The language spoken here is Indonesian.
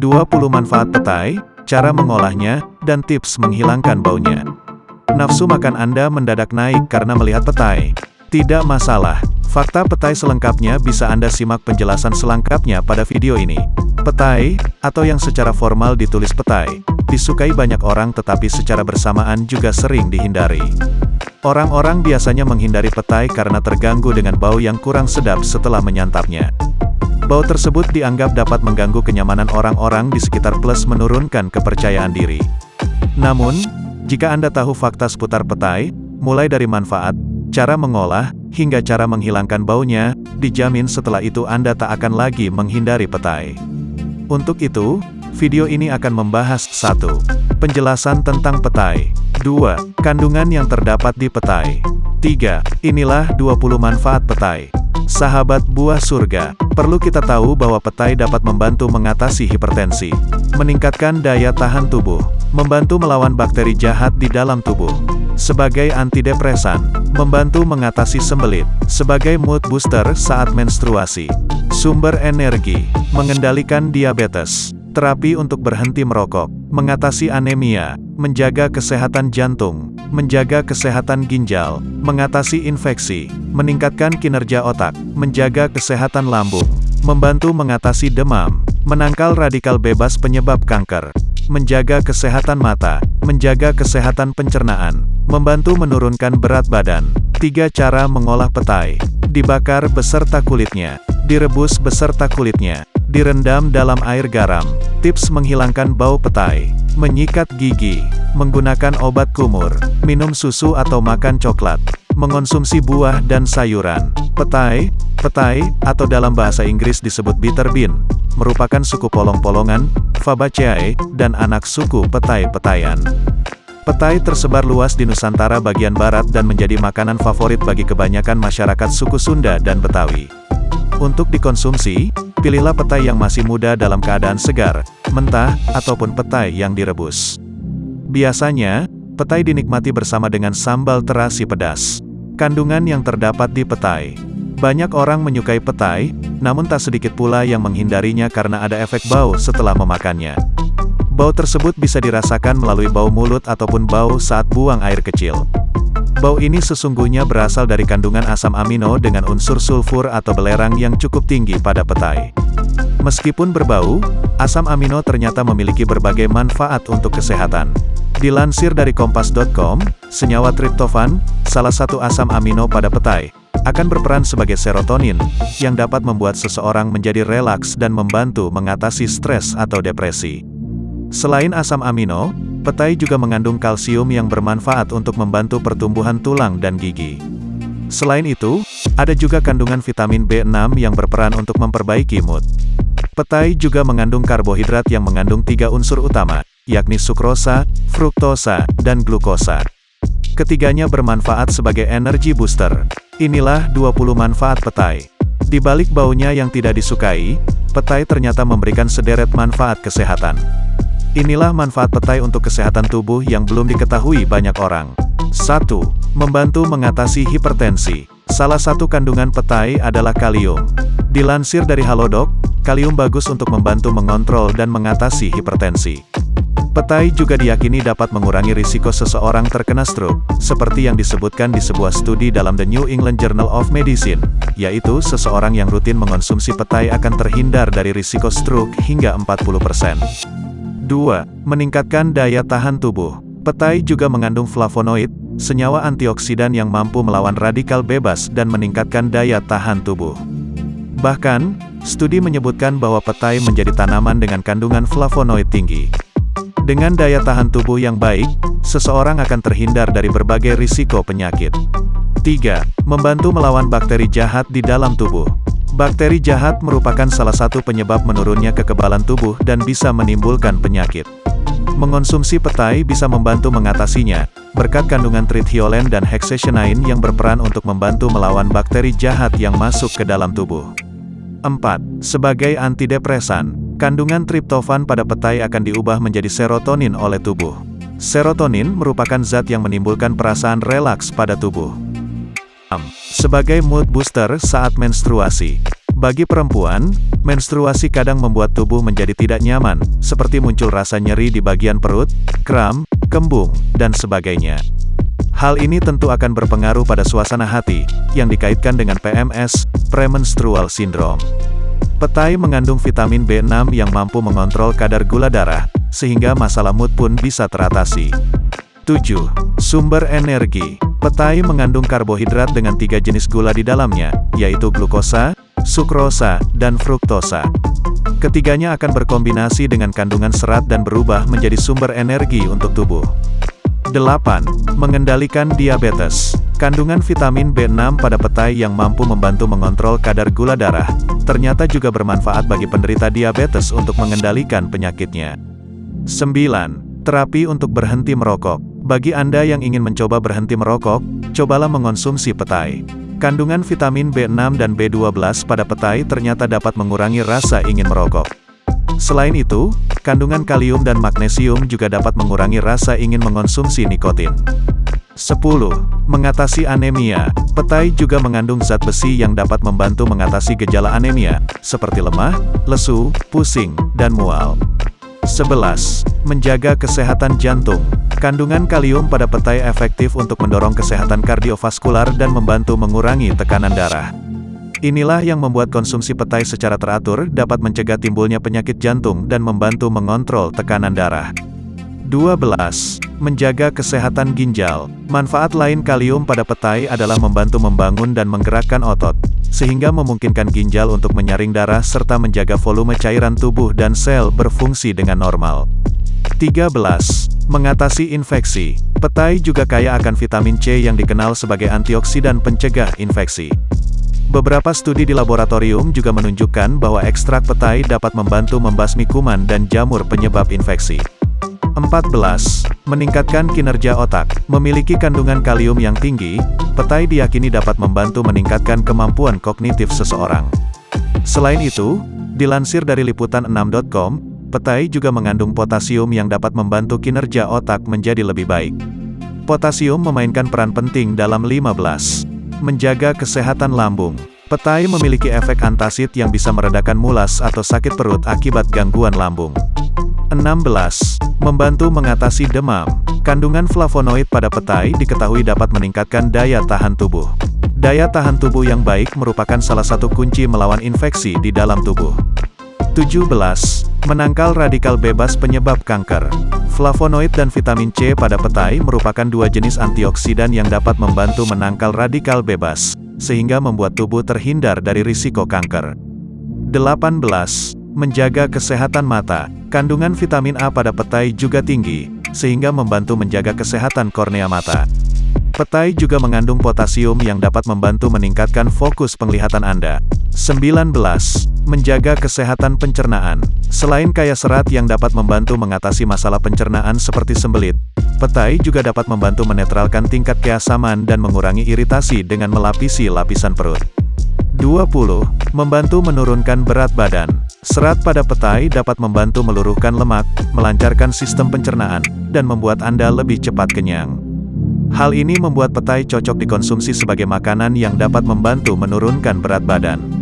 20 manfaat petai, cara mengolahnya, dan tips menghilangkan baunya. Nafsu makan Anda mendadak naik karena melihat petai. Tidak masalah, fakta petai selengkapnya bisa Anda simak penjelasan selengkapnya pada video ini. Petai, atau yang secara formal ditulis petai, disukai banyak orang tetapi secara bersamaan juga sering dihindari. Orang-orang biasanya menghindari petai karena terganggu dengan bau yang kurang sedap setelah menyantapnya. Bau tersebut dianggap dapat mengganggu kenyamanan orang-orang di sekitar plus menurunkan kepercayaan diri. Namun, jika Anda tahu fakta seputar petai, mulai dari manfaat, cara mengolah, hingga cara menghilangkan baunya, dijamin setelah itu Anda tak akan lagi menghindari petai. Untuk itu, video ini akan membahas 1. Penjelasan tentang petai 2. Kandungan yang terdapat di petai 3. Inilah 20 manfaat petai Sahabat buah surga, perlu kita tahu bahwa petai dapat membantu mengatasi hipertensi, meningkatkan daya tahan tubuh, membantu melawan bakteri jahat di dalam tubuh, sebagai antidepresan, membantu mengatasi sembelit, sebagai mood booster saat menstruasi, sumber energi, mengendalikan diabetes, terapi untuk berhenti merokok, mengatasi anemia, menjaga kesehatan jantung, menjaga kesehatan ginjal, mengatasi infeksi, meningkatkan kinerja otak, menjaga kesehatan lambung, membantu mengatasi demam, menangkal radikal bebas penyebab kanker, menjaga kesehatan mata, menjaga kesehatan pencernaan, membantu menurunkan berat badan. Tiga cara mengolah petai. Dibakar beserta kulitnya, direbus beserta kulitnya, direndam dalam air garam. Tips menghilangkan bau petai. Menyikat gigi, menggunakan obat kumur, minum susu atau makan coklat mengonsumsi buah dan sayuran. Petai, petai, atau dalam bahasa Inggris disebut bitter bean, merupakan suku polong-polongan, Fabaceae, dan anak suku petai-petayan. Petai tersebar luas di Nusantara bagian barat dan menjadi makanan favorit bagi kebanyakan masyarakat suku Sunda dan Betawi. Untuk dikonsumsi, pilihlah petai yang masih muda dalam keadaan segar, mentah, ataupun petai yang direbus. Biasanya, petai dinikmati bersama dengan sambal terasi pedas. Kandungan yang terdapat di petai. Banyak orang menyukai petai, namun tak sedikit pula yang menghindarinya karena ada efek bau setelah memakannya. Bau tersebut bisa dirasakan melalui bau mulut ataupun bau saat buang air kecil. Bau ini sesungguhnya berasal dari kandungan asam amino dengan unsur sulfur atau belerang yang cukup tinggi pada petai. Meskipun berbau, asam amino ternyata memiliki berbagai manfaat untuk kesehatan. Dilansir dari kompas.com, senyawa triptofan, salah satu asam amino pada petai, akan berperan sebagai serotonin, yang dapat membuat seseorang menjadi relaks dan membantu mengatasi stres atau depresi. Selain asam amino, petai juga mengandung kalsium yang bermanfaat untuk membantu pertumbuhan tulang dan gigi. Selain itu, ada juga kandungan vitamin B6 yang berperan untuk memperbaiki mood. Petai juga mengandung karbohidrat yang mengandung tiga unsur utama, yakni sukrosa, fruktosa, dan glukosa. Ketiganya bermanfaat sebagai energi booster. Inilah 20 manfaat petai. Di balik baunya yang tidak disukai, petai ternyata memberikan sederet manfaat kesehatan. Inilah manfaat petai untuk kesehatan tubuh yang belum diketahui banyak orang. 1. Membantu mengatasi hipertensi. Salah satu kandungan petai adalah kalium. Dilansir dari Halodoc, kalium bagus untuk membantu mengontrol dan mengatasi hipertensi. Petai juga diyakini dapat mengurangi risiko seseorang terkena stroke, seperti yang disebutkan di sebuah studi dalam The New England Journal of Medicine, yaitu seseorang yang rutin mengonsumsi petai akan terhindar dari risiko stroke hingga 40%. 2. Meningkatkan daya tahan tubuh. Petai juga mengandung flavonoid, senyawa antioksidan yang mampu melawan radikal bebas dan meningkatkan daya tahan tubuh. Bahkan, studi menyebutkan bahwa petai menjadi tanaman dengan kandungan flavonoid tinggi. Dengan daya tahan tubuh yang baik, seseorang akan terhindar dari berbagai risiko penyakit. 3. Membantu melawan bakteri jahat di dalam tubuh. Bakteri jahat merupakan salah satu penyebab menurunnya kekebalan tubuh dan bisa menimbulkan penyakit. Mengonsumsi petai bisa membantu mengatasinya, berkat kandungan trithiolen dan hexationine yang berperan untuk membantu melawan bakteri jahat yang masuk ke dalam tubuh. 4. Sebagai antidepresan, Kandungan triptofan pada petai akan diubah menjadi serotonin oleh tubuh. Serotonin merupakan zat yang menimbulkan perasaan relaks pada tubuh. Sebagai mood booster saat menstruasi, Bagi perempuan, menstruasi kadang membuat tubuh menjadi tidak nyaman, seperti muncul rasa nyeri di bagian perut, kram, kembung, dan sebagainya. Hal ini tentu akan berpengaruh pada suasana hati, yang dikaitkan dengan PMS, premenstrual syndrome. Petai mengandung vitamin B6 yang mampu mengontrol kadar gula darah, sehingga masalah mood pun bisa teratasi. 7. Sumber energi Petai mengandung karbohidrat dengan tiga jenis gula di dalamnya, yaitu glukosa, sukrosa, dan fruktosa. Ketiganya akan berkombinasi dengan kandungan serat dan berubah menjadi sumber energi untuk tubuh. 8. Mengendalikan diabetes. Kandungan vitamin B6 pada petai yang mampu membantu mengontrol kadar gula darah, ternyata juga bermanfaat bagi penderita diabetes untuk mengendalikan penyakitnya. 9. Terapi untuk berhenti merokok. Bagi Anda yang ingin mencoba berhenti merokok, cobalah mengonsumsi petai. Kandungan vitamin B6 dan B12 pada petai ternyata dapat mengurangi rasa ingin merokok. Selain itu, kandungan kalium dan magnesium juga dapat mengurangi rasa ingin mengonsumsi nikotin. 10. Mengatasi anemia. Petai juga mengandung zat besi yang dapat membantu mengatasi gejala anemia, seperti lemah, lesu, pusing, dan mual. 11. Menjaga kesehatan jantung. Kandungan kalium pada petai efektif untuk mendorong kesehatan kardiovaskular dan membantu mengurangi tekanan darah. Inilah yang membuat konsumsi petai secara teratur dapat mencegah timbulnya penyakit jantung dan membantu mengontrol tekanan darah. 12. Menjaga kesehatan ginjal. Manfaat lain kalium pada petai adalah membantu membangun dan menggerakkan otot, sehingga memungkinkan ginjal untuk menyaring darah serta menjaga volume cairan tubuh dan sel berfungsi dengan normal. 13. Mengatasi infeksi. Petai juga kaya akan vitamin C yang dikenal sebagai antioksidan pencegah infeksi. Beberapa studi di laboratorium juga menunjukkan bahwa ekstrak petai dapat membantu membasmi kuman dan jamur penyebab infeksi. 14. Meningkatkan kinerja otak. Memiliki kandungan kalium yang tinggi, petai diyakini dapat membantu meningkatkan kemampuan kognitif seseorang. Selain itu, dilansir dari liputan6.com, Petai juga mengandung potasium yang dapat membantu kinerja otak menjadi lebih baik. Potasium memainkan peran penting dalam 15. Menjaga kesehatan lambung. Petai memiliki efek antasid yang bisa meredakan mulas atau sakit perut akibat gangguan lambung. 16. Membantu mengatasi demam. Kandungan flavonoid pada petai diketahui dapat meningkatkan daya tahan tubuh. Daya tahan tubuh yang baik merupakan salah satu kunci melawan infeksi di dalam tubuh. 17. Menangkal radikal bebas penyebab kanker. Flavonoid dan vitamin C pada petai merupakan dua jenis antioksidan yang dapat membantu menangkal radikal bebas, sehingga membuat tubuh terhindar dari risiko kanker. 18. Menjaga kesehatan mata. Kandungan vitamin A pada petai juga tinggi, sehingga membantu menjaga kesehatan kornea mata. Petai juga mengandung potasium yang dapat membantu meningkatkan fokus penglihatan Anda. 19. Menjaga kesehatan pencernaan. Selain kaya serat yang dapat membantu mengatasi masalah pencernaan seperti sembelit, petai juga dapat membantu menetralkan tingkat keasaman dan mengurangi iritasi dengan melapisi lapisan perut. 20. Membantu menurunkan berat badan. Serat pada petai dapat membantu meluruhkan lemak, melancarkan sistem pencernaan, dan membuat Anda lebih cepat kenyang. Hal ini membuat petai cocok dikonsumsi sebagai makanan yang dapat membantu menurunkan berat badan.